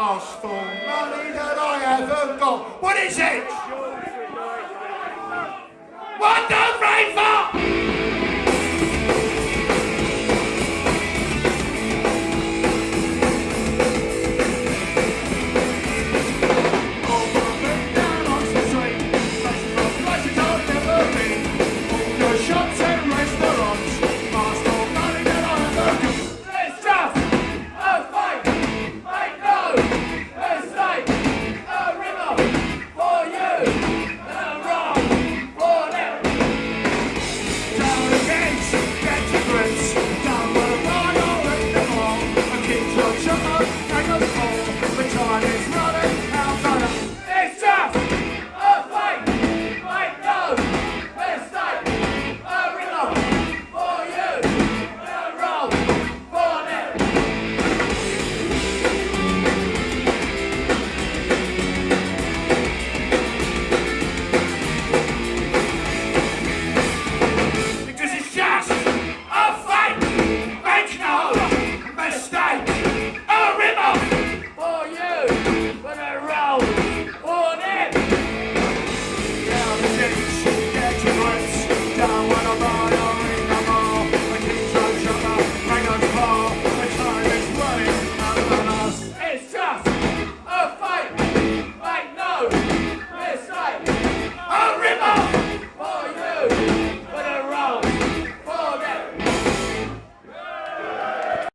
Ask for money that I haven't got. What is it? What the rainbow? rain for?